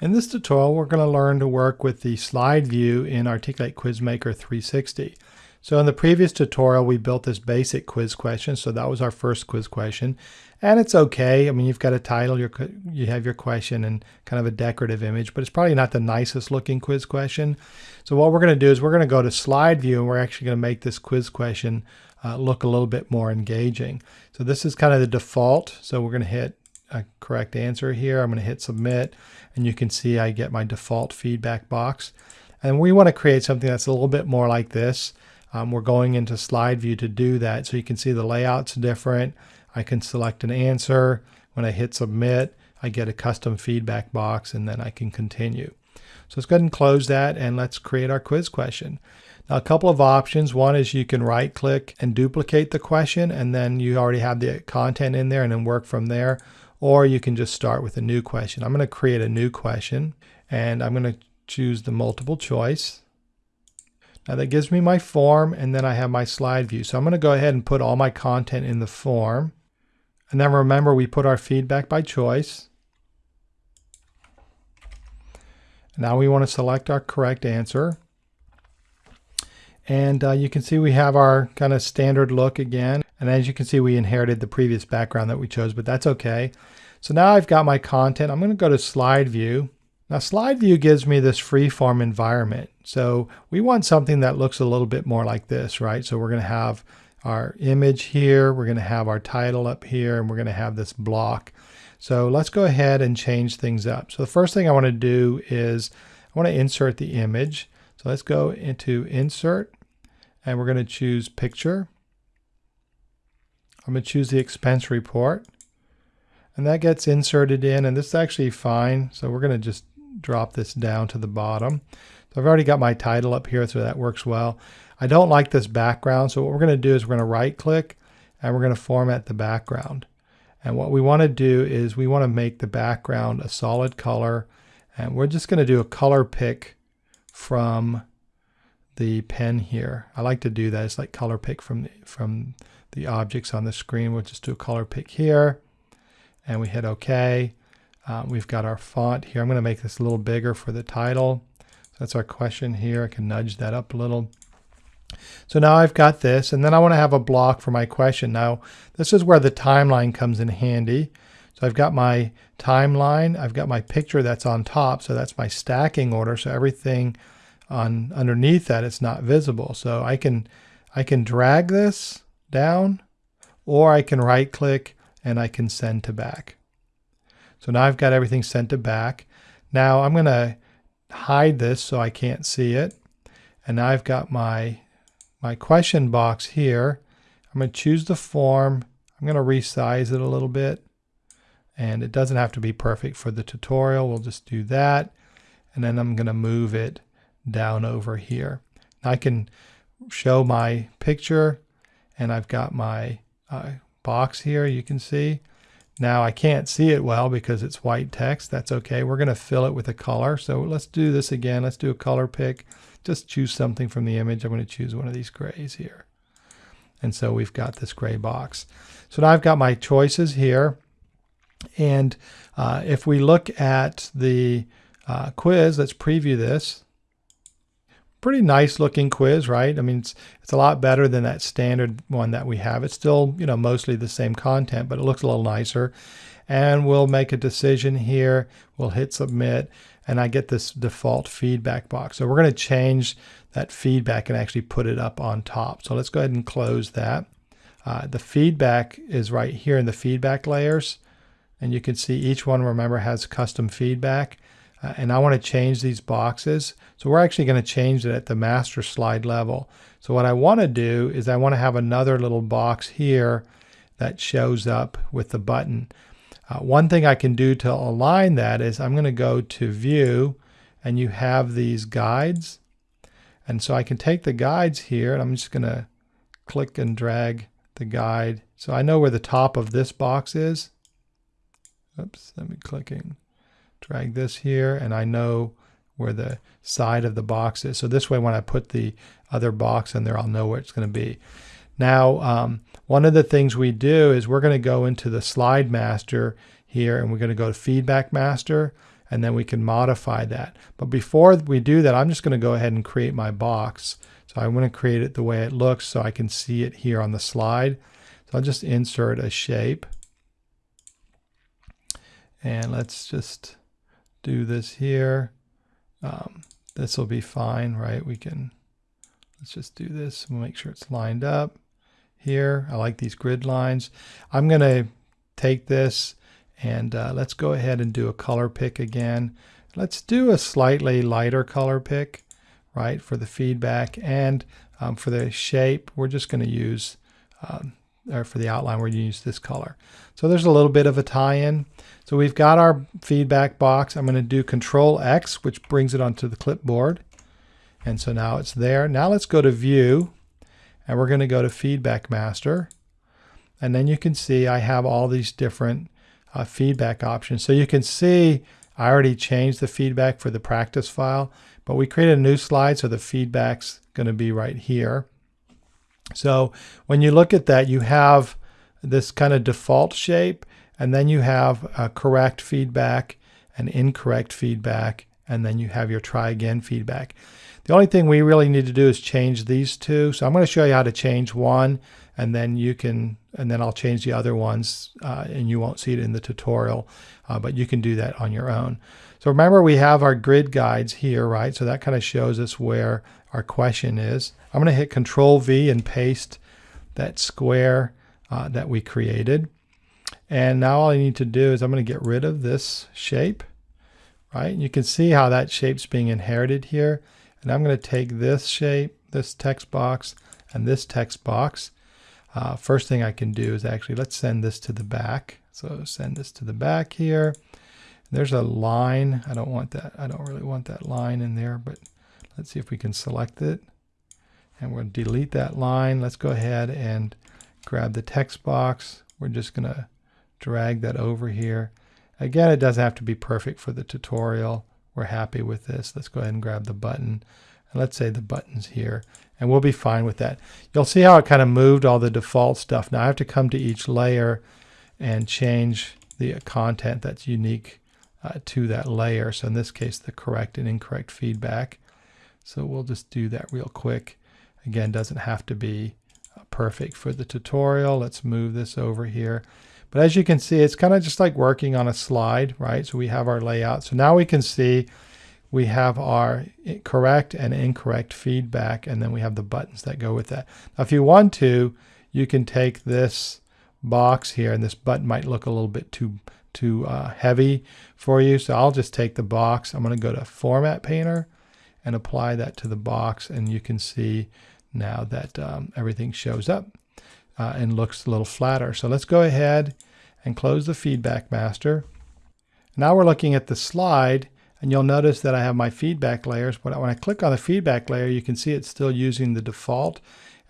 In this tutorial, we're going to learn to work with the slide view in Articulate Quizmaker 360. So in the previous tutorial, we built this basic quiz question. So that was our first quiz question. And it's okay. I mean, you've got a title, you have your question and kind of a decorative image, but it's probably not the nicest looking quiz question. So what we're going to do is we're going to go to slide view and we're actually going to make this quiz question uh, look a little bit more engaging. So this is kind of the default. So we're going to hit a correct answer here. I'm going to hit submit and you can see I get my default feedback box. And we want to create something that's a little bit more like this. Um, we're going into slide view to do that. So you can see the layout's different. I can select an answer. When I hit submit, I get a custom feedback box and then I can continue. So let's go ahead and close that and let's create our quiz question. Now a couple of options. One is you can right click and duplicate the question and then you already have the content in there and then work from there or you can just start with a new question. I'm going to create a new question and I'm going to choose the multiple choice. Now that gives me my form and then I have my slide view. So I'm going to go ahead and put all my content in the form. And then remember we put our feedback by choice. Now we want to select our correct answer. And uh, you can see we have our kind of standard look again. And as you can see, we inherited the previous background that we chose, but that's okay. So now I've got my content. I'm going to go to slide view. Now slide view gives me this freeform environment. So we want something that looks a little bit more like this, right? So we're going to have our image here. We're going to have our title up here and we're going to have this block. So let's go ahead and change things up. So the first thing I want to do is I want to insert the image. So let's go into insert and we're going to choose picture. I'm going to choose the expense report and that gets inserted in and this is actually fine. So we're going to just drop this down to the bottom. So I've already got my title up here so that works well. I don't like this background so what we're going to do is we're going to right click and we're going to format the background. And what we want to do is we want to make the background a solid color and we're just going to do a color pick from the pen here. I like to do that. It's like color pick from the, from the objects on the screen. We'll just do a color pick here and we hit OK. Um, we've got our font here. I'm going to make this a little bigger for the title. So that's our question here. I can nudge that up a little. So now I've got this and then I want to have a block for my question. Now this is where the timeline comes in handy. So I've got my timeline, I've got my picture that's on top, so that's my stacking order. So everything on underneath that it's not visible. So I can I can drag this down or I can right click and I can send to back. So now I've got everything sent to back. Now I'm going to hide this so I can't see it. And now I've got my, my question box here. I'm going to choose the form. I'm going to resize it a little bit. And it doesn't have to be perfect for the tutorial. We'll just do that. And then I'm going to move it down over here. I can show my picture and I've got my uh, box here you can see. Now I can't see it well because it's white text. That's okay. We're going to fill it with a color. So let's do this again. Let's do a color pick. Just choose something from the image. I'm going to choose one of these grays here. And so we've got this gray box. So now I've got my choices here. And uh, if we look at the uh, quiz, let's preview this pretty nice looking quiz, right? I mean, it's, it's a lot better than that standard one that we have. It's still, you know, mostly the same content, but it looks a little nicer. And we'll make a decision here. We'll hit submit and I get this default feedback box. So we're going to change that feedback and actually put it up on top. So let's go ahead and close that. Uh, the feedback is right here in the feedback layers. And you can see each one, remember, has custom feedback uh, and I want to change these boxes. So we're actually going to change it at the master slide level. So what I want to do is I want to have another little box here that shows up with the button. Uh, one thing I can do to align that is I'm going to go to view and you have these guides. And so I can take the guides here and I'm just going to click and drag the guide. So I know where the top of this box is. Oops, let me clicking drag this here and I know where the side of the box is. So this way when I put the other box in there, I'll know where it's going to be. Now, um, one of the things we do is we're going to go into the slide master here and we're going to go to feedback master and then we can modify that. But before we do that, I'm just going to go ahead and create my box. So I want to create it the way it looks so I can see it here on the slide. So I'll just insert a shape. And let's just do this here. Um, this will be fine, right? We can, let's just do this. We'll make sure it's lined up here. I like these grid lines. I'm going to take this and uh, let's go ahead and do a color pick again. Let's do a slightly lighter color pick, right, for the feedback. And um, for the shape, we're just going to use, um, or for the outline, we're going to use this color. So there's a little bit of a tie-in. So we've got our feedback box. I'm going to do Control X, which brings it onto the clipboard. And so now it's there. Now let's go to View, and we're going to go to Feedback Master. And then you can see I have all these different uh, feedback options. So you can see I already changed the feedback for the practice file, but we created a new slide so the feedback's going to be right here. So when you look at that, you have this kind of default shape, and then you have a correct feedback and incorrect feedback, and then you have your try again feedback. The only thing we really need to do is change these two. So I'm going to show you how to change one and then you can, and then I'll change the other ones uh, and you won't see it in the tutorial, uh, but you can do that on your own. So remember we have our grid guides here, right? So that kind of shows us where our question is. I'm going to hit Control V and paste that square uh, that we created. And now all I need to do is I'm going to get rid of this shape, right? And you can see how that shape's being inherited here. And I'm going to take this shape, this text box, and this text box, uh, first thing I can do is actually, let's send this to the back. So send this to the back here. There's a line. I don't want that. I don't really want that line in there, but let's see if we can select it. And we'll delete that line. Let's go ahead and grab the text box. We're just going to drag that over here. Again, it doesn't have to be perfect for the tutorial. We're happy with this. Let's go ahead and grab the button. And let's say the button's here and we'll be fine with that. You'll see how it kind of moved all the default stuff. Now I have to come to each layer and change the content that's unique uh, to that layer. So in this case, the correct and incorrect feedback. So we'll just do that real quick. Again, doesn't have to be uh, perfect for the tutorial. Let's move this over here. But as you can see, it's kind of just like working on a slide, right? So we have our layout. So now we can see we have our correct and incorrect feedback, and then we have the buttons that go with that. Now, if you want to, you can take this box here, and this button might look a little bit too too uh, heavy for you. So I'll just take the box. I'm going to go to Format Painter and apply that to the box, and you can see now that um, everything shows up uh, and looks a little flatter. So let's go ahead and close the Feedback Master. Now we're looking at the slide and you'll notice that I have my feedback layers, but when I click on the feedback layer, you can see it's still using the default,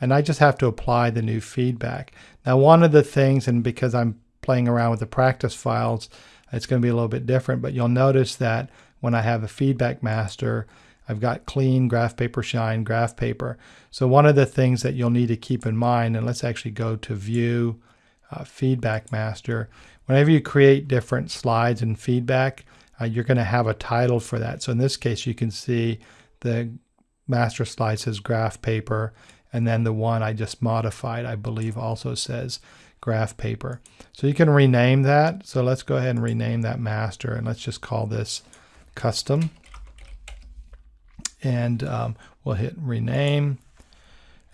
and I just have to apply the new feedback. Now, one of the things, and because I'm playing around with the practice files, it's going to be a little bit different, but you'll notice that when I have a feedback master, I've got clean, graph paper, shine, graph paper. So one of the things that you'll need to keep in mind, and let's actually go to view, uh, feedback master. Whenever you create different slides and feedback, uh, you're going to have a title for that. So in this case, you can see the master slide says graph paper, and then the one I just modified, I believe, also says graph paper. So you can rename that. So let's go ahead and rename that master, and let's just call this custom. And um, we'll hit rename.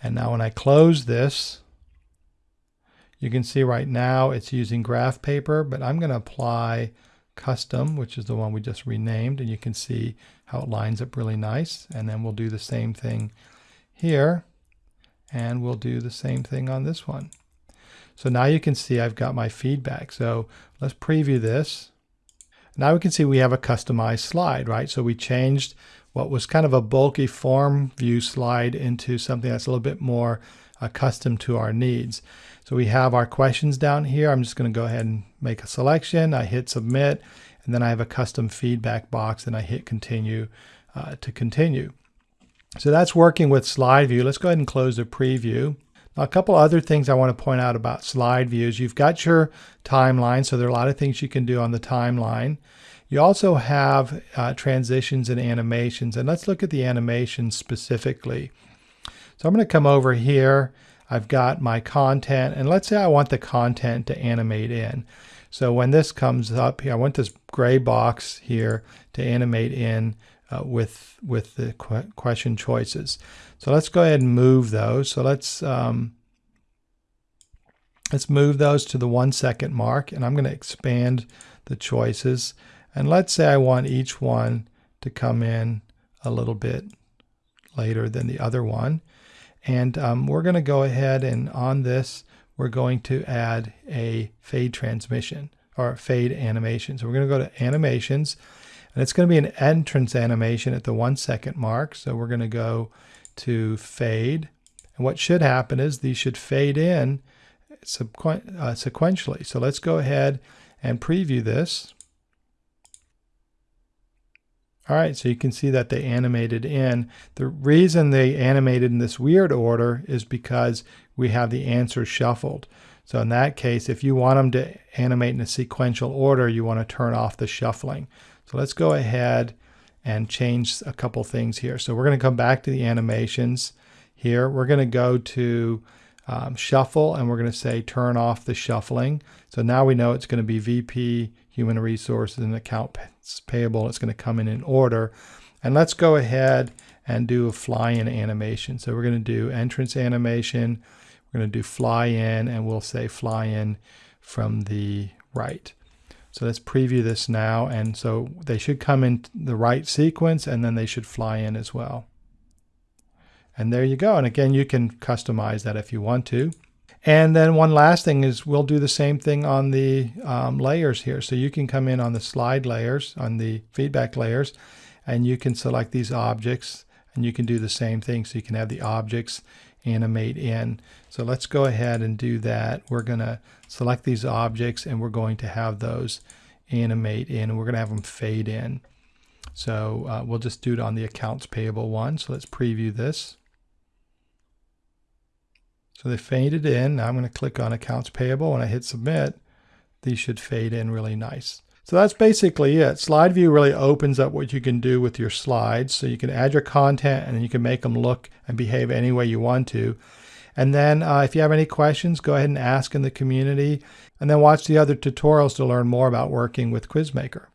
And now when I close this, you can see right now it's using graph paper, but I'm going to apply custom, which is the one we just renamed, and you can see how it lines up really nice. And then we'll do the same thing here, and we'll do the same thing on this one. So now you can see I've got my feedback. So let's preview this. Now we can see we have a customized slide, right? So we changed what was kind of a bulky form view slide into something that's a little bit more accustomed to our needs. So we have our questions down here. I'm just going to go ahead and make a selection. I hit submit, and then I have a custom feedback box, and I hit continue uh, to continue. So that's working with slide view. Let's go ahead and close the preview. A couple other things I want to point out about slide views. You've got your timeline, so there are a lot of things you can do on the timeline. You also have uh, transitions and animations, and let's look at the animations specifically. So I'm going to come over here. I've got my content, and let's say I want the content to animate in. So when this comes up here, I want this gray box here to animate in uh, with with the qu question choices. So let's go ahead and move those. So let's um, let's move those to the one second mark, and I'm going to expand the choices. And let's say I want each one to come in a little bit later than the other one. And um, we're going to go ahead and on this, we're going to add a fade transmission or fade animation. So we're going to go to animations and it's going to be an entrance animation at the one second mark. So we're going to go to fade. And what should happen is these should fade in sequen uh, sequentially. So let's go ahead and preview this. All right, so you can see that they animated in. The reason they animated in this weird order is because we have the answers shuffled. So in that case, if you want them to animate in a sequential order, you want to turn off the shuffling. So let's go ahead and change a couple things here. So we're going to come back to the animations here. We're going to go to um, shuffle and we're going to say turn off the shuffling. So now we know it's going to be VP human resources and accounts payable. It's going to come in in order. And let's go ahead and do a fly in animation. So we're going to do entrance animation. We're going to do fly in and we'll say fly in from the right. So let's preview this now. And so they should come in the right sequence and then they should fly in as well. And there you go. And again, you can customize that if you want to. And then one last thing is we'll do the same thing on the um, layers here. So you can come in on the slide layers, on the feedback layers, and you can select these objects and you can do the same thing. So you can have the objects animate in. So let's go ahead and do that. We're going to select these objects and we're going to have those animate in. We're going to have them fade in. So uh, we'll just do it on the accounts payable one. So let's preview this. So they faded in. Now I'm going to click on accounts payable. When I hit submit, these should fade in really nice. So that's basically it. Slide view really opens up what you can do with your slides. So you can add your content and you can make them look and behave any way you want to. And then uh, if you have any questions, go ahead and ask in the community and then watch the other tutorials to learn more about working with Quizmaker.